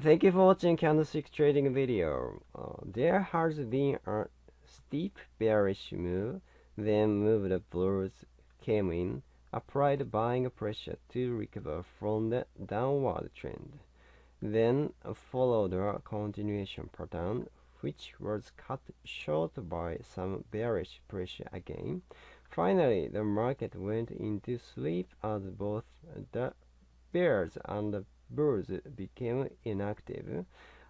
Thank you for watching candlestick trading video. Uh, there has been a steep bearish move, then move the bulls came in, applied buying pressure to recover from the downward trend. Then followed a continuation pattern, which was cut short by some bearish pressure again. Finally, the market went into sleep as both the bears and the bulls became inactive.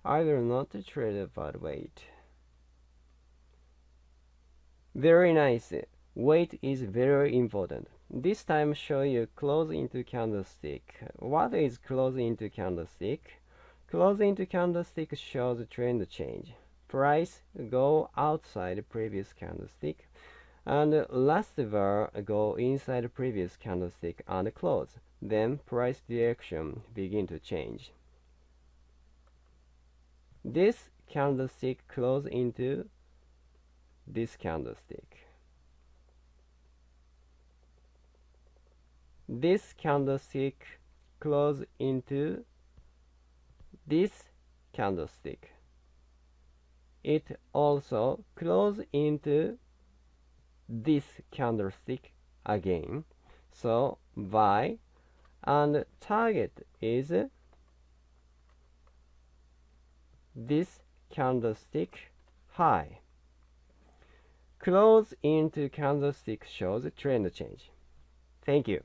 I will not trade but wait. Very nice. Wait is very important. This time show you close into candlestick. What is close into candlestick? Close into candlestick shows trend change. Price go outside previous candlestick and last bar go inside previous candlestick and close. Then price direction begin to change. This candlestick close into this candlestick. This candlestick close into this candlestick. It also close into this candlestick again. So buy and target is this candlestick high. Close into candlestick shows trend change. Thank you.